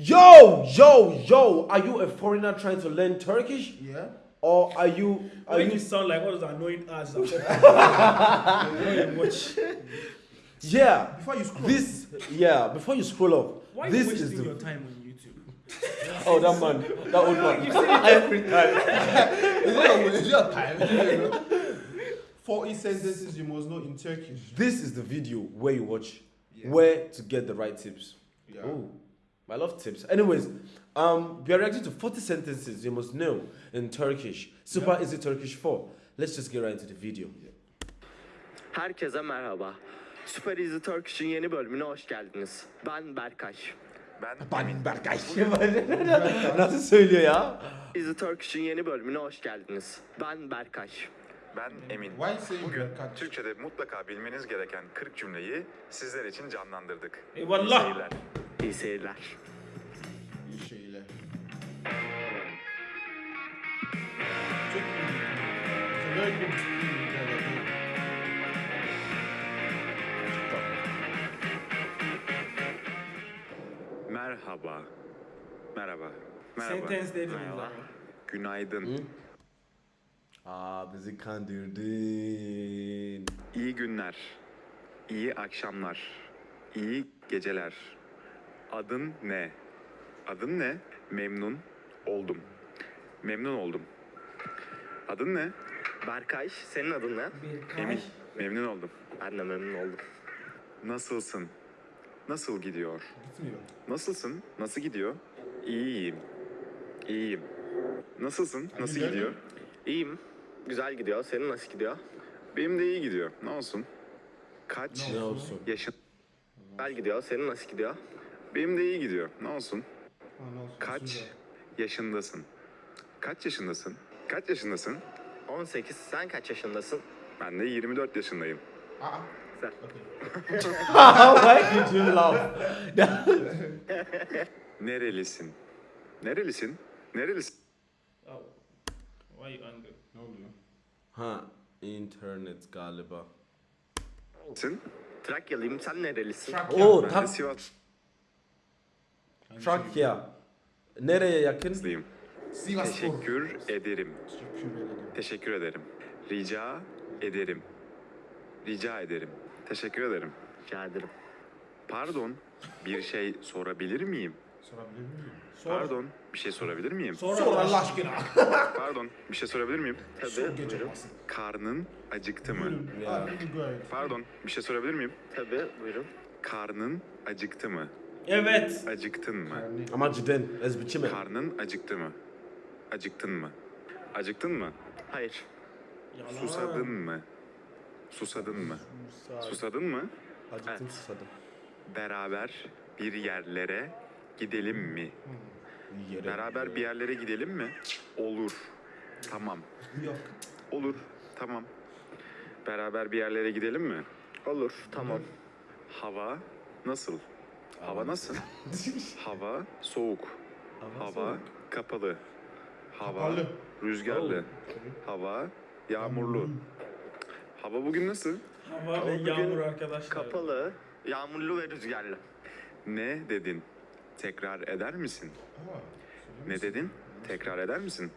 Yo, yo, yo! Are you a foreigner trying to learn Turkish, Yeah. or are you are you? you sound like one of those annoying ass watch. Yeah. Before you scroll. This yeah. Before you scroll off, Why are this you is wasting the your time on YouTube? oh that man that old man. Every time. Is it a- is it a time? Forty sentences you must know in Turkish. This is the video where you watch Yeah. where to get the right tips. Yeah. Oh, I love tips. Anyways, um, we are reacting to 40 sentences you must know in Turkish. Super Yeah. easy Turkish 4. Let's just get right into the video. Herkese merhaba. Süper Easy Turkish'in yeni bölümüne hoş geldiniz. Ben Berkay. Ben Berkay. Nasıl söylüyor ya? Easy Turkish'in yeni bölümüne hoş geldiniz. Ben Berkay. Ben Emin. Bugün Berkay? Türkçe'de mutlaka bilmeniz gereken 40 cümleyi sizler için canlandırdık. İyi seyirler. İyi seyirler. Çok iyi. Merhaba. Merhaba. Merhaba. Sentence Merhaba. Günaydın. Aa bizi kandırdın. İyi günler. İyi akşamlar. İyi geceler. Adın ne? Adın ne? Memnun oldum. Memnun oldum. Adın ne? Berkay, senin adın ne? Emin. Memnun oldum. Ben de memnun oldum. Nasılsın? Nasıl gidiyor? Gitmiyor. Nasılsın? Nasıl gidiyor? İyiyim. İyiyim. Nasılsın? Nasıl güzel. gidiyor? İyiyim. Güzel gidiyor. Senin nasıl gidiyor? Benim de iyi gidiyor. Ne olsun? Kaç Ne olsun? yaşın? Güzel gidiyor. Senin nasıl gidiyor? Benim de iyi gidiyor. Ne olsun? Ne olsun, Kaç yaşındasın? Kaç yaşındasın? Kaç yaşındasın? 18. Sen kaç yaşındasın? Ben de 24 yaşındayım. Aa. Sen. Okay. Why did you laugh? Nerelisin? Nerelisin? Nerelisin? Oh. Why you angry? Ne oluyor? ha, internet galiba. Trakyalıyım. Sen nerelisin? Trakya. Oo, Sivaslıyım. Trakya. Nereye yakın? Sivas. Teşekkür ederim. Teşekkür ederim. Teşekkür ederim. Rica ederim. Rica ederim. Teşekkür ederim. Rica ederim. Pardon, bir şey sorabilir miyim? Sorabilir miyim? Sor. Pardon, bir şey sorabilir miyim? Sor, Sor Allah aşkına. Pardon, bir şey sorabilir miyim? Tabii. Sor. Karnın acıktı mı? Buyurun. Ya. Pardon, bir şey sorabilir miyim? Tabii. Buyurun. Karnın acıktı mı? Evet. Acıktın mı? Ama cidden ezbiçi mi? Karnın acıktı mı? Acıktın mı? Acıktın mı? Hayır. Yalan. Susadın mı? Susadın mı? Susadın mı? Acıktım Evet. susadım. Beraber bir yerlere gidelim mi? Yere- Beraber bir yerlere gidelim mi? Olur. Tamam. yok. Olur. Tamam. Beraber bir yerlere gidelim mi? Olur. Tamam. Hava nasıl? Hava nasıl? Hava soğuk. Hava kapalı. Hava Kapalı. rüzgarlı. Hava yağmurlu. Hava bugün nasıl? Hava ve bugün yağmur arkadaşlar. Kapalı, yağmurlu ve rüzgarlı. Ne dedin? Tekrar eder misin? Aa, Ne dedin? Tekrar eder misin?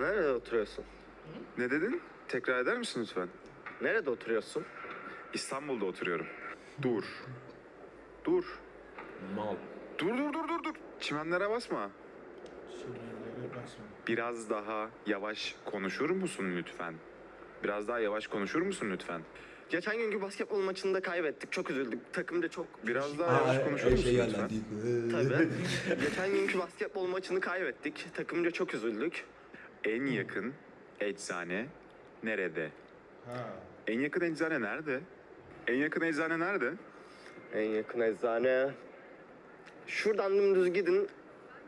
Nerede oturuyorsun? Ne dedin? Tekrar eder misin lütfen? Nerede oturuyorsun? İstanbul'da oturuyorum. Dur. Dur. Mal. Dur dur dur dur dur. Çimenlere basma. Şeylere basma. Biraz daha yavaş konuşur musun lütfen? Biraz daha yavaş konuşur musun lütfen? Geçen günkü basketbol maçında kaybettik. Çok üzüldük. Takımca çok... Biraz daha yavaş konuşur musun lütfen? Tabii. Geçen günkü basketbol maçını kaybettik. Takımca çok üzüldük. En yakın eczane nerede? Ha. En yakın eczane nerede? En yakın eczane nerede? En yakın eczane... Şuradan dümdüz gidin.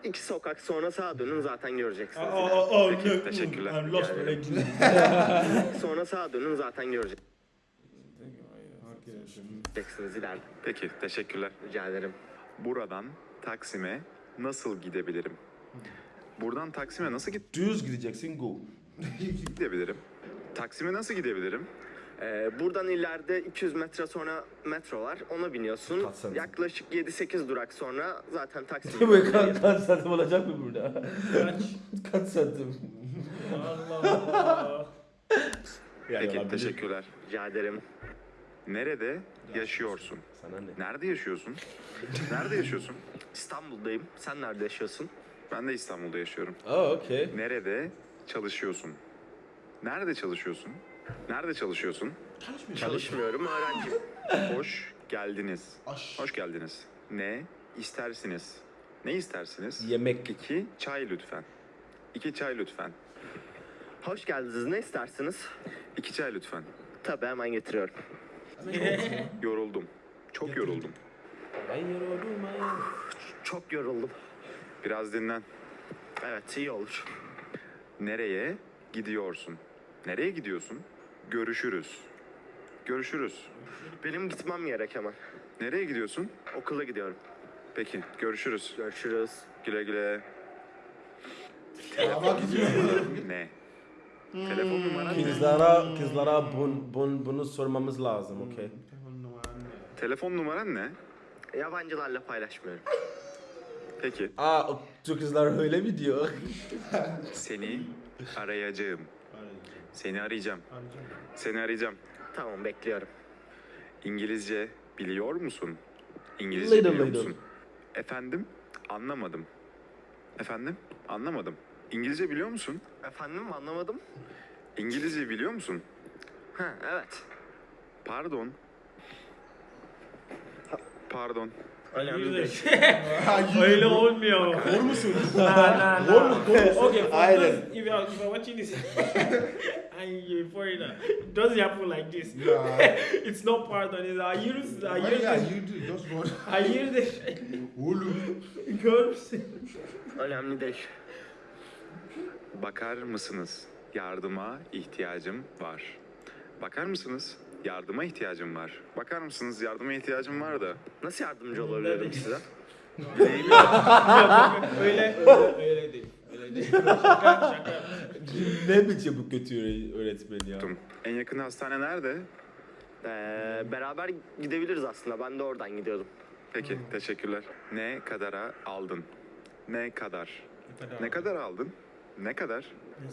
İki sokak sonra sağa dönün zaten göreceksiniz. aa, aa, Peki, no, teşekkürler. I'm lost Yani. Sonra sağa dönün zaten göreceksiniz ileride. Peki, teşekkürler. Rica ederim. Buradan Taksim'e nasıl gidebilirim? Buradan Taksim'e nasıl Düz gideceksin go. gidebilirim? Taksim'e nasıl gidebilirim? Ee, buradan ileride 200 metre sonra metro var. Ona biniyorsun. Kaç santim? Yaklaşık 7-8 durak sonra zaten taksi. Bu kaç, kaç santim olacak mı burada? Kaç? kaç santim? Allah Allah. Peki teşekkürler. Rica ederim. Nerede yaşıyorsun? Sana ne? Nerede yaşıyorsun? Nerede yaşıyorsun? İstanbul'dayım. Sen nerede yaşıyorsun? Ben de İstanbul'da yaşıyorum. Oh, okay. Nerede çalışıyorsun? Nerede çalışıyorsun? Nerede çalışıyorsun? Çalışmıyorum. Öğrenciyim. Hoş geldiniz. Aş. Hoş geldiniz. Ne istersiniz? Ne istersiniz? Yemek. İki çay lütfen. İki çay lütfen. Hoş geldiniz. Ne istersiniz? İki çay lütfen. Tabii hemen getiriyorum. Yoruldum. Çok yoruldum. Ben yoruldum ayağım. Çok yoruldum. Biraz dinlen. Evet iyi olur. Nereye gidiyorsun? Nereye gidiyorsun? Görüşürüz. Görüşürüz. Benim gitmem gerek hemen. Nereye gidiyorsun? Okula gidiyorum. Peki, görüşürüz. Görüşürüz. Güle güle. Ama gidiyor. Ne? Telefon numaran ne? Kızlara, kızlara bun, bun, bunu sormamız lazım, okay? Telefon numaran ne? Yabancılarla paylaşmıyorum. Peki, Aa, o Türk kızlar öyle mi diyor? seni arayacağım. Seni arayacağım. Seni arayacağım. Tamam bekliyorum. İngilizce biliyor musun? İngilizce Little, biliyor little. musun? Efendim? Anlamadım. Efendim? Anlamadım. İngilizce biliyor musun? Efendim anlamadım. İngilizce biliyor musun? Ha evet. Pardon. Pardon. Önemli değil. Öyle olmuyor. Doğru musun? Nah, nah. Okay, for Aynen. those, if you are, if you are watching this and you're a foreigner, it doesn't happen like this. Yeah. It's not pardon. It's I use I use this. you do just go? I use this. Oğlum. Gör müsün? Önemli değil. Bakar mısınız? Yardıma ihtiyacım var. Bakar mısınız? Yardıma ihtiyacım var. Bakar mısınız? Yardıma ihtiyacım var da. Nasıl yardımcı olabilirim size? öyle öyle öyle değil. Öyle değil. Şaka şaka. ne biçim bu kötü öğretmen ya? En yakın hastane nerede? Ee, beraber gidebiliriz aslında. Ben de oradan gidiyordum. Peki, teşekkürler. Ne kadara aldın? Ne kadar? Ne kadar aldın? Ne kadar?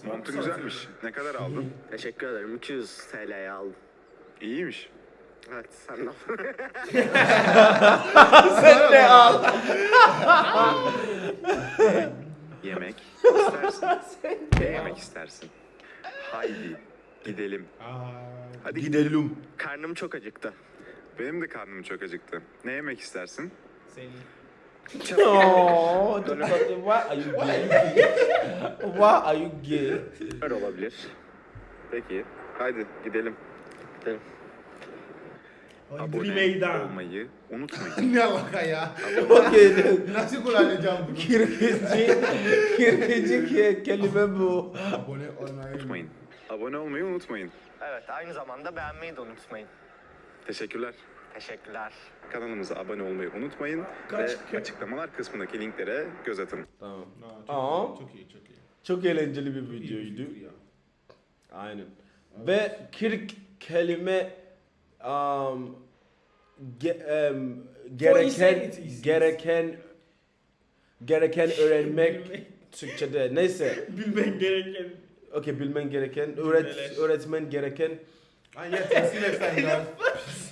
Montun güzelmiş. Ne kadar aldın? Teşekkür ederim. 200 TL'ye aldım. İyiymiş. Evet sen de Sen de al. Yemek istersin. Ne yemek istersin? Haydi gidelim. Hadi gidelim. Karnım çok acıktı. Benim de karnım çok acıktı. Ne yemek istersin? Seni. Oh, why are you gay? Why are you gay? Öyle olabilir. Peki. Haydi gidelim. Dream Abone meydan. olmayı unutmayın. Ne alaka ya? Okay. Nasıl kullanacağım bunu? Kirgici ke- kelime bu. Abone olmayı. unutmayın. Abone olmayı unutmayın. Evet aynı zamanda beğenmeyi de unutmayın. Teşekkürler. Teşekkürler. Kanalımıza abone olmayı unutmayın Kaç- ve açıklamalar kısmındaki linklere göz atın. Tamam. Aa, çok Aa. iyi, çok iyi, çok iyi. Çok eğlenceli bir videoydu. Ya. Aynen. Ve kirk kelime um, ge, um, gereken gereken gereken öğrenmek Türkçe'de neyse. Bilmen gereken. Okey bilmen gereken öğret öğretmen gereken Ah, yes, I see next time, guys.